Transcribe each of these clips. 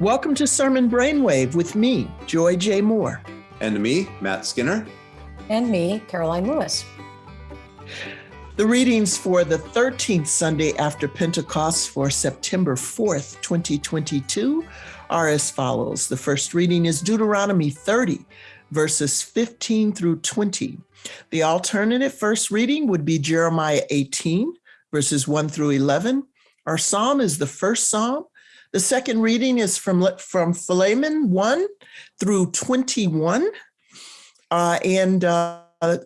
Welcome to Sermon Brainwave with me, Joy J. Moore. And me, Matt Skinner. And me, Karoline Lewis. The readings for the 13th Sunday after Pentecost for September 4th, 2022 are as follows. The first reading is Deuteronomy 30, verses 15 through 20. The alternative first reading would be Jeremiah 18, verses 1 through 11. Our psalm is the first psalm, the second reading is from, from Philemon 1 through 21. Uh, and uh,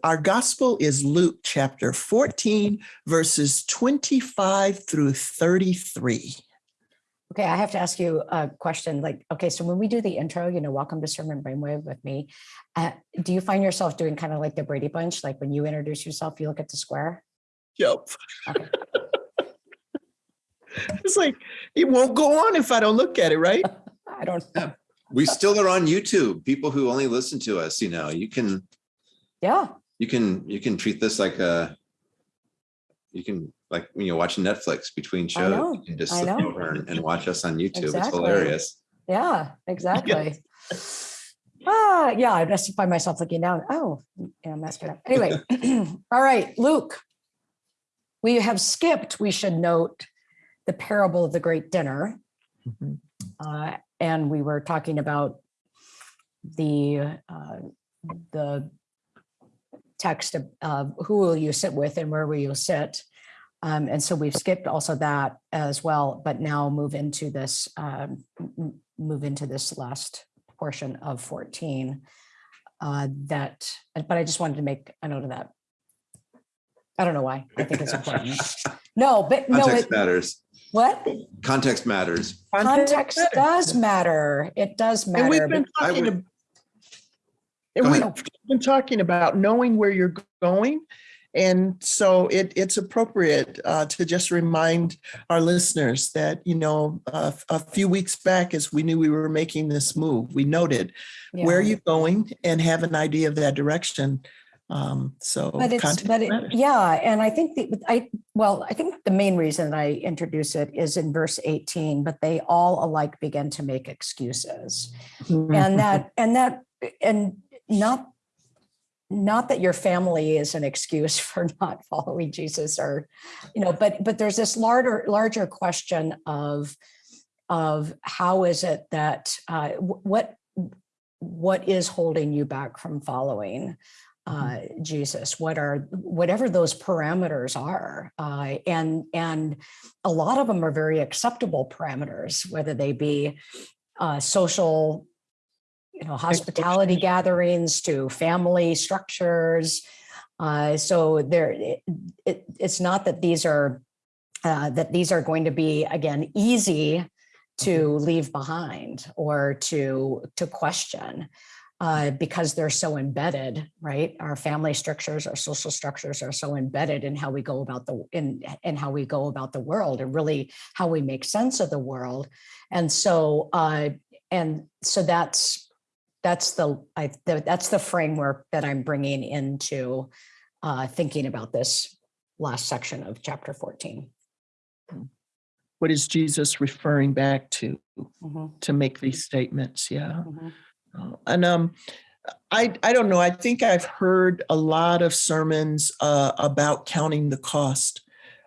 our gospel is Luke chapter 14, verses 25 through 33. Okay, I have to ask you a question. Like, okay, so when we do the intro, you know, welcome to Sermon Brainwave with me. Uh, do you find yourself doing kind of like the Brady Bunch? Like when you introduce yourself, you look at the square? Yep. Okay. it's like it won't go on if I don't look at it, right? I don't know. We still are on YouTube. People who only listen to us, you know, you can yeah. You can you can treat this like a you can like when you're watching Netflix between shows, you can just slip over and, and, watch us on YouTube. Exactly. It's hilarious. Yeah, exactly. ah, yeah, I just find myself looking down. Oh, yeah, I'm messing up. Anyway, all right, Luke. We have skipped, we should note, the parable of the great dinner. Mm -hmm. uh, and we were talking about the uh, the text of uh, who will you sit with and where will you sit. Um, and so we've skipped also that as well, but now move into this um, move into this last portion of 14 uh, that, but I just wanted to make a note of that. I don't know why. I think it's important. No, but no, it matters. What? Context matters. Context, Context does matter. It does matter. And we've been talking, would, and we've been talking about knowing where you're going. And so it, it's appropriate uh, to just remind our listeners that, you know, uh, a few weeks back, as we knew we were making this move, we noted yeah. where are you going and have an idea of that direction. Um, so, but it's, but it, yeah. And I think the, I, well, I think the main reason I introduce it is in verse 18, but they all alike begin to make excuses and that, and that, and not, not that your family is an excuse for not following Jesus or, you know, but, but there's this larger, larger question of, of how is it that, uh, what, what is holding you back from following? Uh, Jesus, what are whatever those parameters are, uh, and and a lot of them are very acceptable parameters, whether they be uh, social, you know, hospitality gatherings to family structures. Uh, so there, it, it, it's not that these are uh, that these are going to be again easy to mm-hmm. leave behind or to to question uh, because they're so embedded, right? Our family structures, our social structures are so embedded in how we go about the in in how we go about the world and really how we make sense of the world. And so uh, and so that's that's the, I, the that's the framework that I'm bringing into uh, thinking about this last section of chapter 14. What is Jesus referring back to mm -hmm. to make these statements? Yeah. Mm -hmm. And um, I, I don't know, I think I've heard a lot of sermons uh, about counting the cost.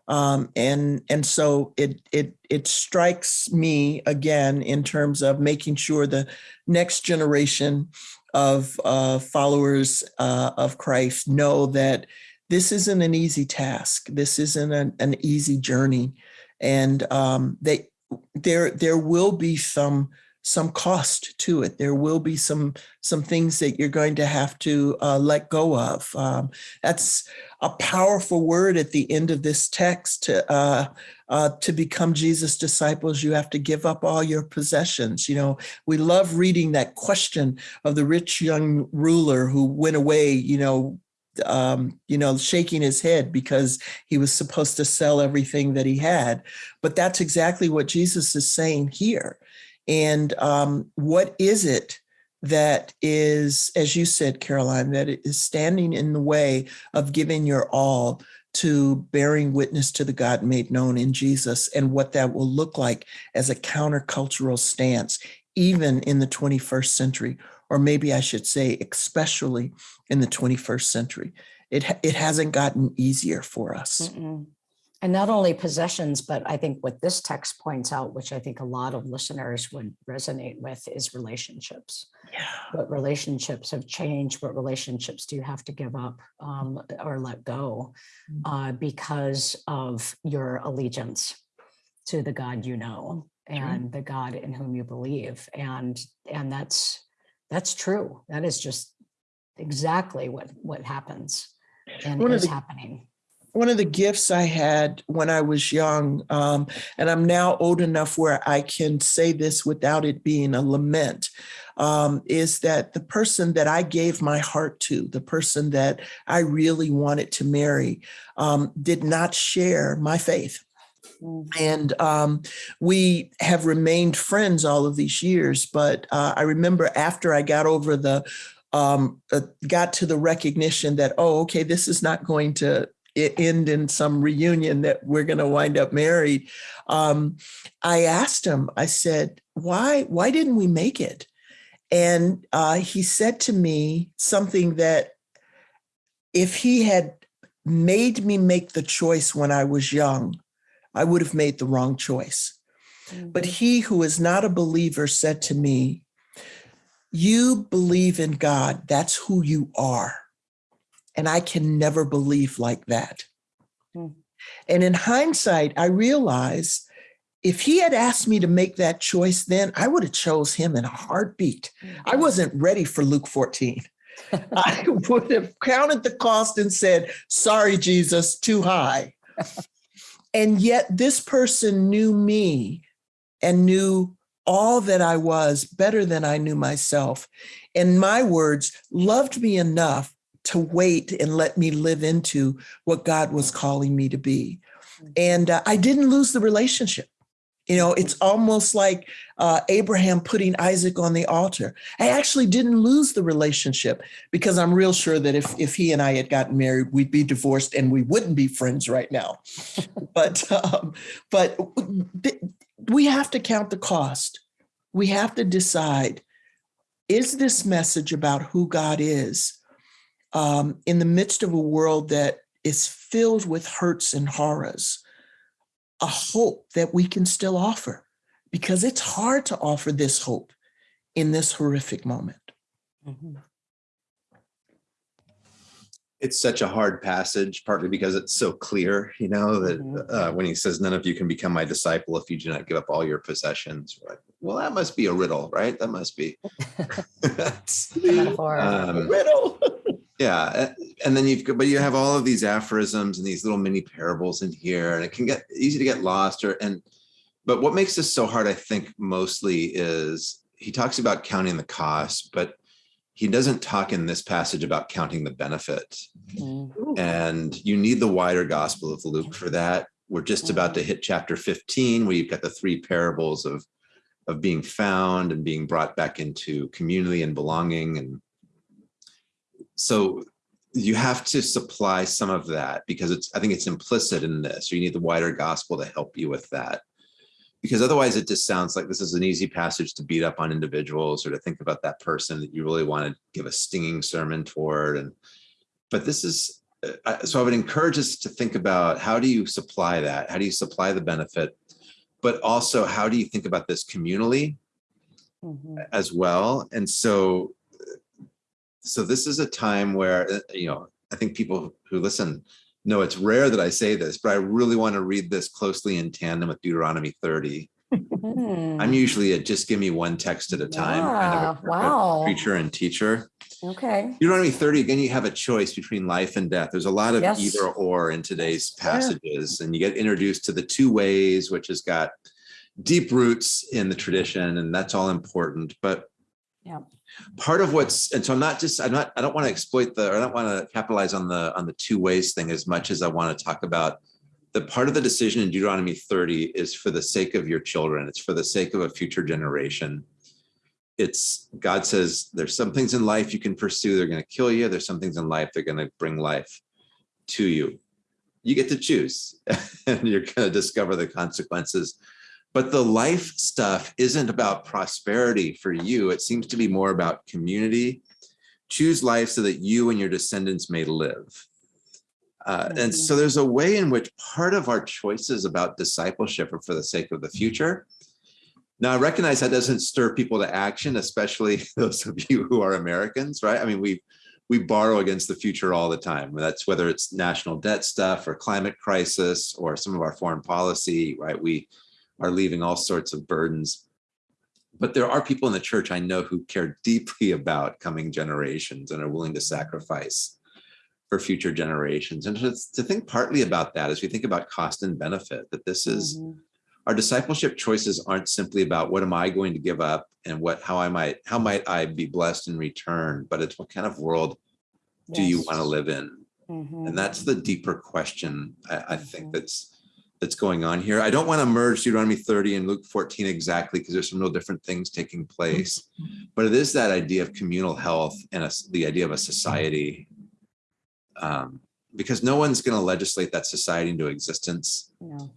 Um, and and so it it it strikes me again in terms of making sure the next generation of uh, followers uh, of Christ know that this isn't an easy task. This isn't an, an easy journey, and um, they there there will be some some cost to it. There will be some some things that you're going to have to uh, let go of. Um, that's a powerful word at the end of this text. To, uh, uh, to become Jesus' disciples, you have to give up all your possessions. You know, we love reading that question of the rich young ruler who went away, you know, um, you know, shaking his head because he was supposed to sell everything that he had. But that's exactly what Jesus is saying here. And um, what is it that is, as you said, Karoline, that is standing in the way of giving your all to bearing witness to the God made known in Jesus and what that will look like as a countercultural stance, even in the 21st century, or maybe I should say, especially in the 21st century. It, it hasn't gotten easier for us. Mm-mm. And not only possessions, but I think what this text points out, which I think a lot of listeners would resonate with, is relationships. Yeah. What relationships have changed? What relationships do you have to give up um, or let go Mm. uh, because of your allegiance to the God you know and the God in whom you believe? And and that's that's true. That is just exactly what what happens and is the- happening. One of the gifts I had when I was young, um, and I'm now old enough where I can say this without it being a lament, um, is that the person that I gave my heart to, the person that I really wanted to marry, um, did not share my faith. And um, we have remained friends all of these years. But uh, I remember after I got over the, um, uh, got to the recognition that, oh, okay, this is not going to end in some reunion that we're going to wind up married. Um, I asked him, I said, why, why didn't we make it? And uh, he said to me something that if he had made me make the choice when I was young, I would have made the wrong choice. But he who is not a believer said to me, You believe in God, that's who you are. And I can never believe like that. Hmm. And in hindsight, I realized if he had asked me to make that choice then, I would have chose him in a heartbeat. I wasn't ready for Luke 14. I would have counted the cost and said, Sorry, Jesus, too high. and yet, this person knew me and knew all that I was better than I knew myself. In my words, loved me enough to wait and let me live into what God was calling me to be. And uh, I didn't lose the relationship. You know, it's almost like uh, Abraham putting Isaac on the altar. I actually didn't lose the relationship because I'm real sure that if if he and I had gotten married, we'd be divorced and we wouldn't be friends right now. but um, but we have to count the cost. We have to decide: is this message about who God is um, in the midst of a world that is filled with hurts and horrors? a hope that we can still offer because it's hard to offer this hope in this horrific moment. Mhm. It's such a hard passage, partly because it's so clear, you know, that Mhm. uh, when he says, none of you can become my disciple if you do not give up all your possessions. We're like, well, that must be a riddle, right? That must be. That's- The metaphor. um, Riddle. Yeah, and then you've got, but you have all of these aphorisms and these little mini parables in here, and it can get easy to get lost. Or and, but what makes this so hard, I think, mostly is he talks about counting the cost, but he doesn't talk in this passage about counting the benefit. Mm. And you need the wider Gospel of Luke for that. We're just about to hit chapter 15, where you've got the three parables of of being found and being brought back into community and belonging and so you have to supply some of that because it's i think it's implicit in this Or you need the wider gospel to help you with that because otherwise it just sounds like this is an easy passage to beat up on individuals or to think about that person that you really want to give a stinging sermon toward and but this is uh, so i would encourage us to think about how do you supply that how do you supply the benefit but also how do you think about this communally Mhm. as well. And so, so this is a time where, uh, you know, I think people who listen know it's rare that I say this, but I really want to read this closely in tandem with Deuteronomy 30. Mm. I'm usually a just give me one text at a time kind of Yeah, a- wow. preacher and teacher. Okay. Deuteronomy 30, again, you have a choice between life and death. There's a lot of Yes. either or in today's Yeah. passages, and you get introduced to the two ways, which has got deep roots in the tradition, and that's all important. But Yeah. Part of what's and so I'm not just I'm not I don't want to exploit the or I don't want to capitalize on the on the two ways thing as much as I want to talk about the part of the decision in Deuteronomy 30 is for the sake of your children. It's for the sake of a future generation it's God says there's some things in life you can pursue, they're going to kill you. There's some things in life they're going to bring life to you. you get to choose and you're going to discover the consequences. But the life stuff isn't about prosperity for you. It seems to be more about community. Choose life so that you and your descendants may live. Uh, and so there's a way in which part of our choices about discipleship are for the sake of the future. Now, I recognize that doesn't stir people to action, especially those of you who are Americans, right? I mean, we we borrow against the future all the time. That's whether it's national debt stuff or climate crisis or some of our foreign policy, right? We are leaving all sorts of burdens. But there are people in the church I know who care deeply about coming generations and are willing to sacrifice for future generations. And to, to think partly about that as we think about cost and benefit, that this is mm -hmm. our discipleship choices aren't simply about what am I going to give up and what how I might how might I be blessed in return, but it's what kind of world yes. do you want to live in? Mm -hmm. And that's the deeper question I, I think mm-hmm. that's that's going on here. I don't want to merge Deuteronomy 30 and Luke 14 exactly because there's some real different things taking place, mm-hmm. but it is that idea of communal health and a, the idea of a society um, because no one's going to legislate that society into existence. No.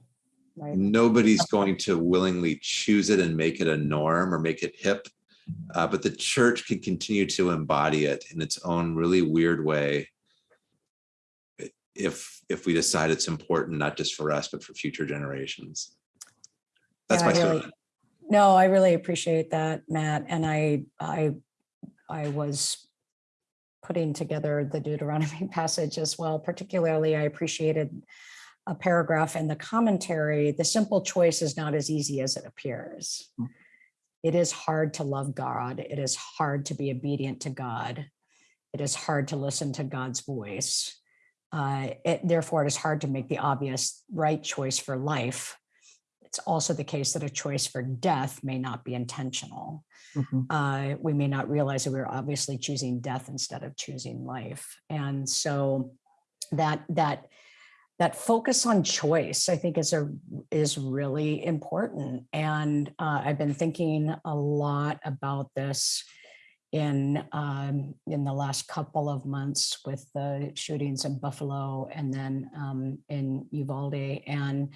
Right. Nobody's going to willingly choose it and make it a norm or make it hip, uh, but the church can continue to embody it in its own really weird way if if we decide it's important not just for us but for future generations. That's yeah, my really, No, I really appreciate that, Matt. And I I I was putting together the Deuteronomy passage as well. Particularly, I appreciated a paragraph in the commentary, the simple choice is not as easy as it appears. Hmm. It is hard to love God. It is hard to be obedient to God. It is hard to listen to God's voice. Uh, it, therefore, it is hard to make the obvious right choice for life. It's also the case that a choice for death may not be intentional. Mm -hmm. uh, we may not realize that we're obviously choosing death instead of choosing life. And so that that that focus on choice, I think, is a is really important. And uh, I've been thinking a lot about this in um, in the last couple of months with the shootings in Buffalo and then um, in Uvalde. And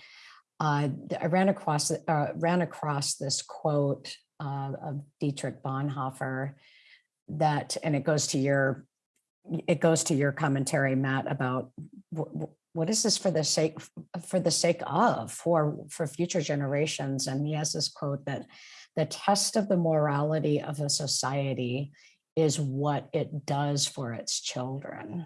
uh, I ran across uh, ran across this quote uh, of Dietrich Bonhoeffer that, and it goes to your, it goes to your commentary, Matt, about what is this for the sake for the sake of for for future generations and he has this quote that the test of the morality of a society is what it does for its children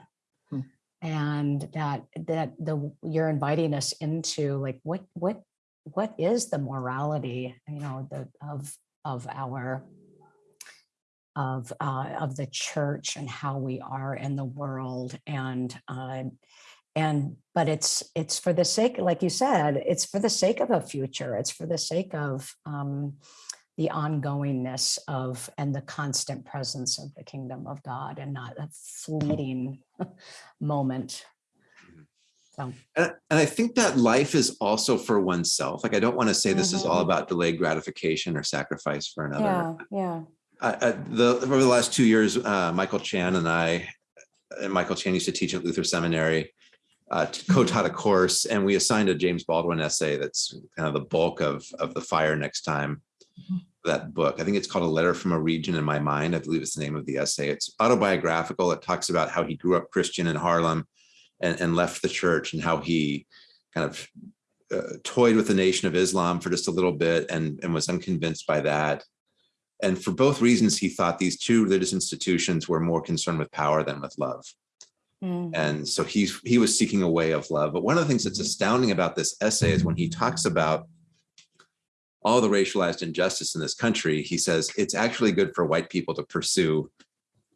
hmm. and that that the you're inviting us into like what what what is the morality you know the of of our of uh, of the church and how we are in the world and uh, and but it's it's for the sake like you said it's for the sake of a future it's for the sake of um, the ongoingness of and the constant presence of the kingdom of God and not a fleeting moment so. And, and, I think that life is also for oneself. Like, I don't want to say mm -hmm. this is all mm-hmm. about delayed gratification or sacrifice for another. Yeah, yeah. I, the, over the last two years, uh, Michael Chan and I, and Michael Chan used to teach at Luther Seminary, uh, co-taught a course, and we assigned a James Baldwin essay that's kind of the bulk of, of the fire next time. Mm-hmm. That book, I think it's called A Letter from a Region in My Mind. I believe it's the name of the essay. It's autobiographical. It talks about how he grew up Christian in Harlem and, and left the church and how he kind of uh, toyed with the Nation of Islam for just a little bit and, and was unconvinced by that. And for both reasons, he thought these two religious institutions were more concerned with power than with love. Mm. And so he's, he was seeking a way of love. But one of the things that's astounding about this essay is when he talks about all the racialized injustice in this country, he says it's actually good for white people to pursue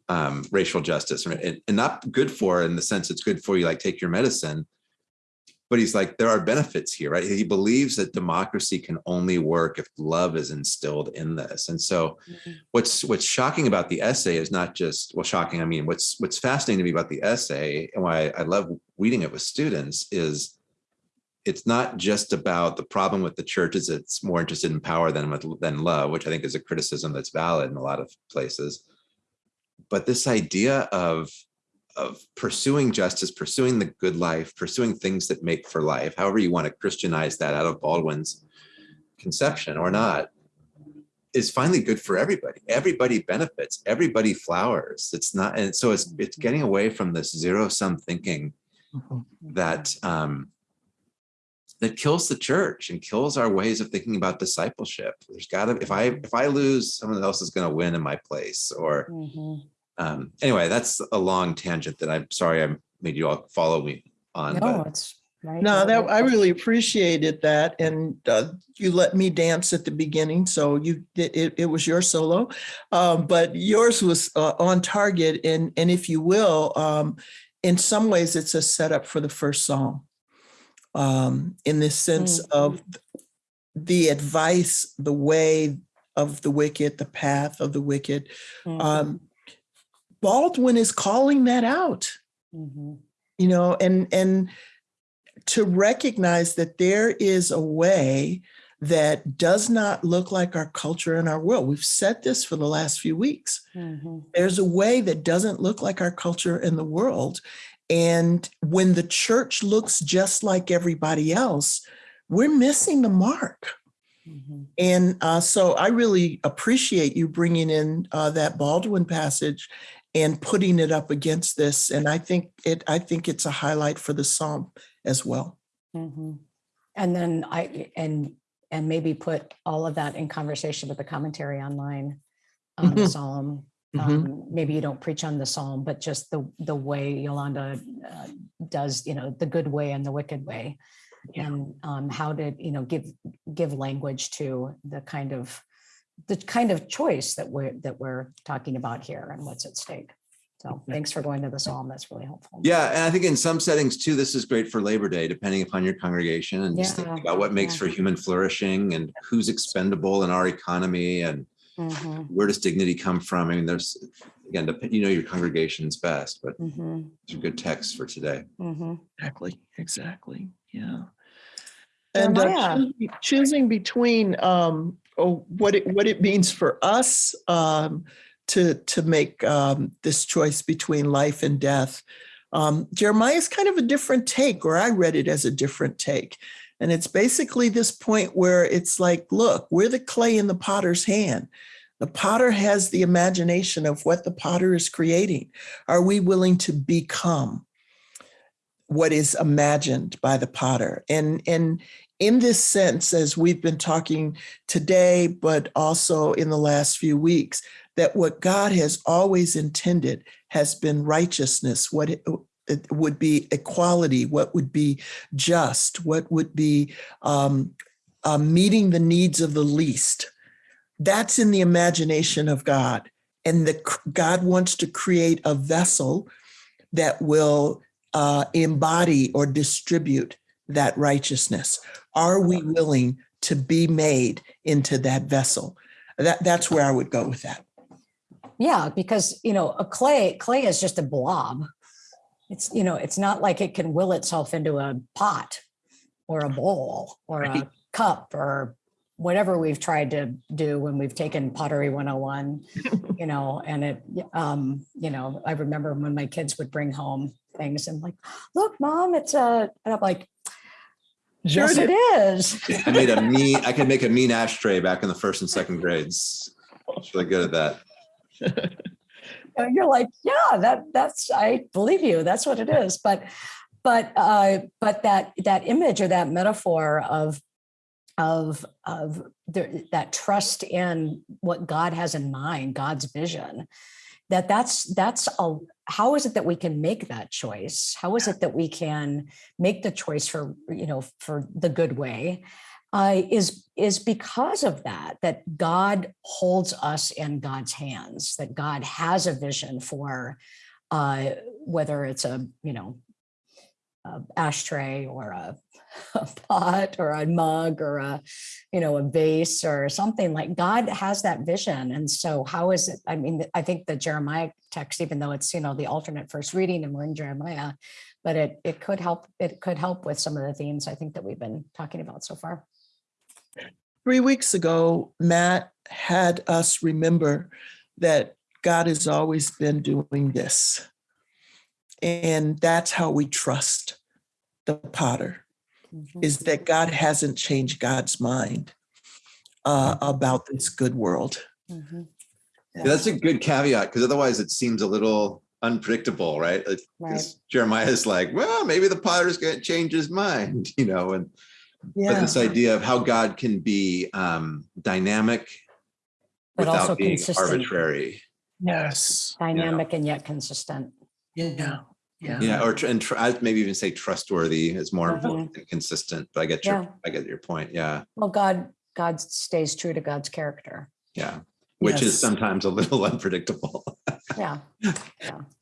um, racial justice and, and not good for in the sense it's good for you, like take your medicine. But he's like, there are benefits here, right? He believes that democracy can only work if love is instilled in this. And so mm -hmm. what's what's shocking about the essay is not just, well, shocking, I mean, what's what's fascinating to me about the essay and why I love reading it with students is it's not just about the problem with the church is it's more interested in power than with than love, which I think is a criticism that's valid in a lot of places but this idea of of pursuing justice, pursuing the good life, pursuing things that make for life, however you want to Christianize that out of Baldwin's conception or not, is finally good for everybody. Everybody benefits, everybody flowers. It's not, and so it's it's getting away from this zero sum thinking Mhm. that um, that kills the church and kills our ways of thinking about discipleship. There's got to if I if I lose, someone else is going to win in my place. Or Mhm. um, anyway, that's a long tangent that I'm sorry I made you all follow me on. No, but it's right. No, that. I really appreciated that. And uh, you let me dance at the beginning, so you, it, it- it was your solo. Um, But yours was uh, on target and, and if you will, um, in some ways, it's a setup for the first song. Um, In the sense of the advice, the way of the wicked, the path of the wicked. Mhm, Um, Baldwin is calling that out. Mhm, you know and and to recognize that there is a way that does not look like our culture and our world. We've said this for the last few weeks. Mhm, there's a way that doesn't look like our culture and the world and when the church looks just like everybody else we're missing the mark mhm. and uh, so I really appreciate you bringing in uh, that Baldwin passage and putting it up against this. And I think it, I think it's a highlight for the psalm as well. Mhm. And then I, and, and maybe put all of that in conversation with the commentary online on the Mhm. psalm. Mhm. Um, Maybe you don't preach on the psalm, but just the, the way Yolanda uh, does, you know, the good way and the wicked way. Yeah. And um, how to, you know, give, give language to the kind of, the kind of choice that we're, that we're talking about here and what's at stake. So thanks for going to the psalm. That's really helpful. yeah, and I think in some settings too, this is great for Labor Day, depending upon your congregation and just thinking about what makes yeah. for human flourishing and who's expendable in our economy and Mhm, where does dignity come from? I mean, there's again, you know your congregation's best, but mhm, these are good texts for today. mhm. Exactly. Exactly. Yeah. And uh, Jeremiah. choosing- choosing between um, oh, what it what it means for us um, to to make um, this choice between life and death. Um, Jeremiah is kind of a different take, or I read it as a different take. And it's basically this point where it's like, look, we're the clay in the potter's hand. The potter has the imagination of what the potter is creating. Are we willing to become what is imagined by the potter? And, and in this sense, as we've been talking today, but also in the last few weeks, that what God has always intended has been righteousness, what would be equality, what would be just, what would be um, uh, meeting the needs of the least. That's in the imagination of God. And the, God wants to create a vessel that will uh, embody or distribute that righteousness. Are we willing to be made into that vessel? That, that's where I would go with that. Yeah, because, you know, a clay, clay is just a blob. It's, you know, it's not like it can will itself into a pot or a bowl or a cup or whatever we've tried to do when we've taken pottery 101, you know, and it, um, you know, I remember when my kids would bring home things and like, look, mom, it's a, and I'm like, Sure yes, it is. I made a mean, I could make a mean ashtray back in the first and second grades. I was really good at that. You're like, yeah, that that's I believe you. That's what it is. But but uh but that that image or that metaphor of of of the, that trust in what God has in mind, God's vision, that that's that's a how is it that we can make that choice? How is it that we can make the choice for you know for the good way? Uh, is is because of that that God holds us in God's hands. That God has a vision for uh, whether it's a you know a ashtray or a, a pot or a mug or a you know a vase or something like God has that vision. And so how is it? I mean, I think the Jeremiah text, even though it's you know the alternate first reading and we're in Jeremiah, but it it could help. It could help with some of the themes I think that we've been talking about so far. Three weeks ago, Matt had us remember that God has always been doing this. And that's how we trust the potter, Mhm. is that God hasn't changed God's mind uh, about this good world. Mhm. Yeah, That's a good caveat, because otherwise it seems a little unpredictable, right? Like, Right. 'cause Jeremiah's like, well, maybe the potter's gonna change his mind, you know, and but this idea of how God can be um dynamic But also without being consistent. arbitrary. Yes. Dynamic and yet consistent. Yeah. Yeah. Yeah, or tr- and tr- I'd maybe even say trustworthy is more Mhm. important than consistent, but I get Yeah. your, I get your point. Yeah, Well, God, God stays true to God's character. yeah. Which is sometimes a little unpredictable. Yeah.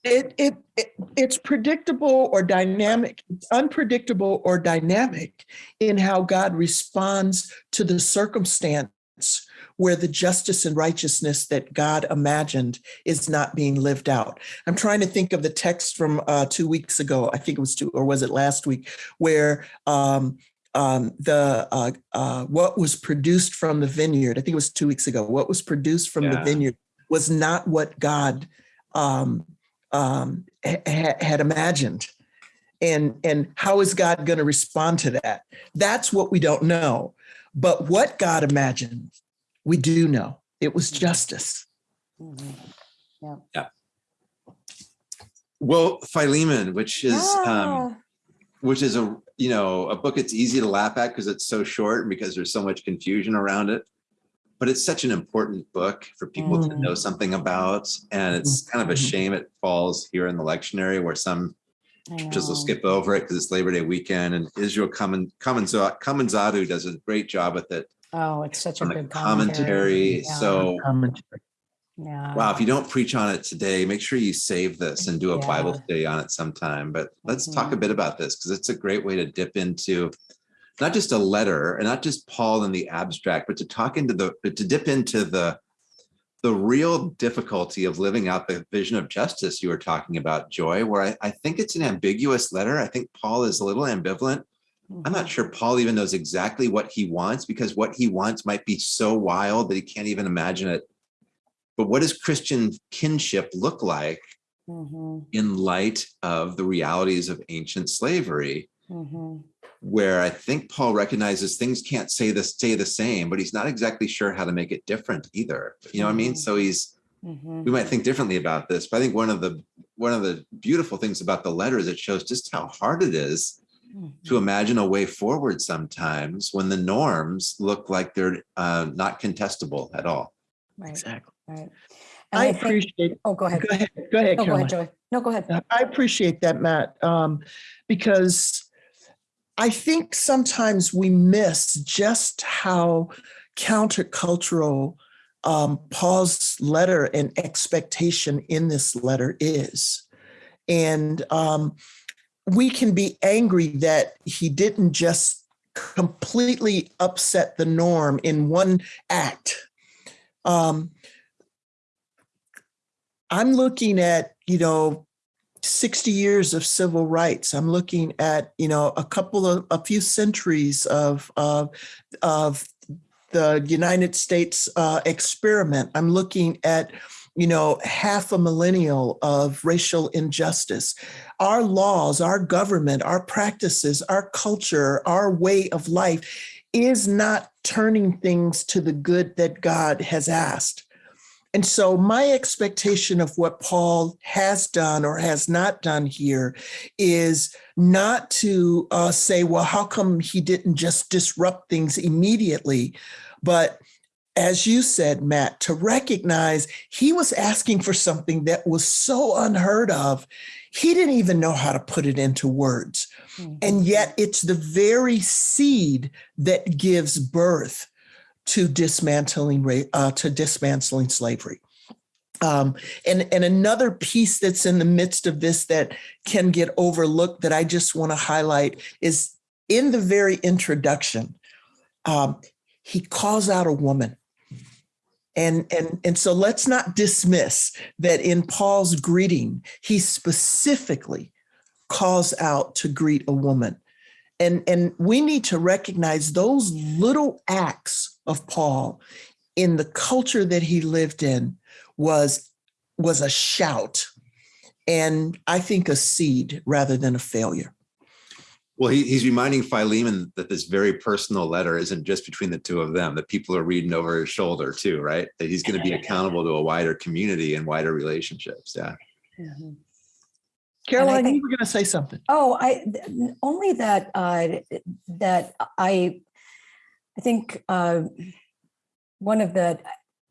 It, it, it, it's predictable or dynamic, it's unpredictable or dynamic in how God responds to the circumstance where the justice and righteousness that God imagined is not being lived out. I'm trying to think of the text from uh, two weeks ago. I think it was two, or was it last week, where um, um, the uh, uh, what was produced from the vineyard. I think it was two weeks ago. What was produced from the vineyard was not what God um, um, ha- had imagined. And, and how is God going to respond to that? That's what we don't know. But what God imagined, we do know. It was justice. Mhm. Well, Philemon, which is um which is a you know a book it's easy to laugh at because it's so short and because there's so much confusion around it but it's such an important book for people to Mm. know something about and it's kind of a Mhm. shame it falls here in the lectionary where some churches will skip over it because it's labor day weekend and israel Kamen- Kamanza- does a great job with it Oh, it's such a good commentary. commentary Yeah. so Commentary. Yeah. wow if you don't preach on it today make sure you save this and do a bible Yeah. study on it sometime but let's talk a Mhm. bit about this because it's a great way to dip into not just a letter and not just paul in the abstract but to talk into the but to dip into the the real difficulty of living out the vision of justice you were talking about joy where i, I think it's an ambiguous letter i think paul is a little ambivalent i'm not Mhm. sure paul even knows exactly what he wants because what he wants might be so wild that he can't even imagine it but what does Christian kinship look like Mhm. in light of the realities of ancient slavery? Mhm. Where I think Paul recognizes things can't say the stay the same, but he's not exactly sure how to make it different either. You know what I mean? Mhm. So he's Mhm. we might think differently about this, but I think one of the one of the beautiful things about the letter is it shows just how hard it is to Mhm. imagine a way forward sometimes when the norms look like they're uh, not contestable at all. Right, Exactly. right. And I I think, appreciate, oh, go ahead. go ahead, go ahead, No, go ahead, Joy. No, go ahead. I appreciate that, Matt, um, because I think sometimes we miss just how countercultural um, Paul's letter and expectation in this letter is. And um, we can be angry that he didn't just completely upset the norm in one act. Um, I'm looking at, you know, 60 years of civil rights. I'm looking at, you know, a couple of, a few centuries of, of, of the United States uh, experiment. I'm looking at, you know, half a millennial of racial injustice. Our laws, our government, our practices, our culture, our way of life is not turning things to the good that God has asked. And so, my expectation of what Paul has done or has not done here is not to uh, say, well, how come he didn't just disrupt things immediately? But as you said, Matt, to recognize he was asking for something that was so unheard of, he didn't even know how to put it into words. Mhm. And yet, it's the very seed that gives birth to dismantling uh, to dismantling slavery. Um, and and another piece that's in the midst of this that can get overlooked that I just want to highlight is in the very introduction, um, he calls out a woman. And, and, and so let's not dismiss that in Paul's greeting, he specifically calls out to greet a woman. And, and we need to recognize those little acts of Paul in the culture that he lived in was, was a shout. and I think a seed rather than a failure. Well, he, he's reminding Philemon that this very personal letter isn't just between the two of them, that people are reading over his shoulder too, right? That he's going to be accountable to a wider community and wider relationships. Yeah. Karoline, think- you were going to say something. Oh, I only that uh, that I I think uh, one of the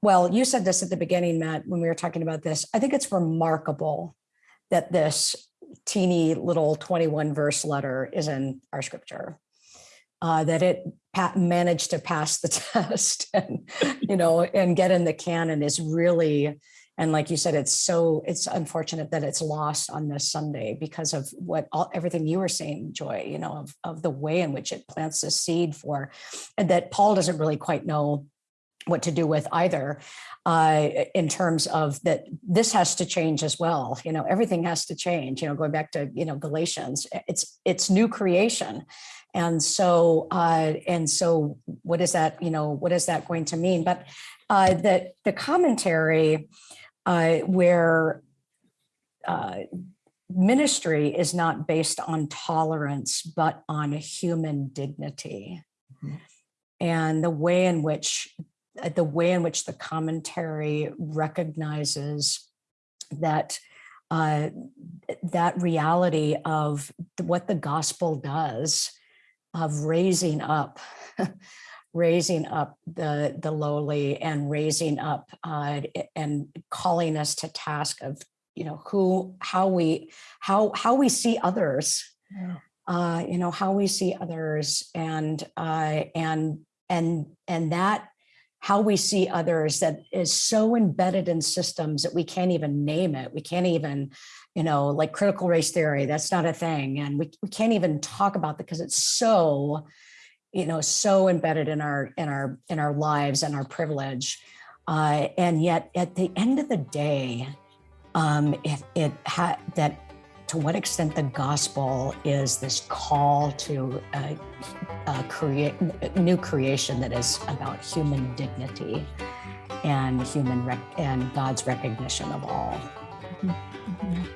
well, you said this at the beginning, Matt, when we were talking about this. I think it's remarkable that this teeny little 21 verse letter is in our scripture. Uh, that it managed to pass the test and you know and get in the canon is really and like you said it's so it's unfortunate that it's lost on this sunday because of what all everything you were saying joy you know of, of the way in which it plants a seed for and that paul doesn't really quite know what to do with either uh, in terms of that this has to change as well you know everything has to change you know going back to you know galatians it's it's new creation and so uh, and so what is that you know what is that going to mean but uh, that the commentary uh, where uh, ministry is not based on tolerance, but on human dignity. Mhm. And the way in which uh, the way in which the commentary recognizes that uh, that reality of what the gospel does of raising up raising up the the lowly and raising up uh, and calling us to task of you know who how we how how we see others Yeah. uh you know how we see others and uh and and and that how we see others that is so embedded in systems that we can't even name it. We can't even you know like critical race theory that's not a thing. And we, we can't even talk about that because it's so you know so embedded in our in our in our lives and our privilege. Uh, and yet at the end of the day um, it, it had that to what extent the gospel is this call to uh, uh, create new creation that is about human dignity and human and God's recognition of all. Mhm.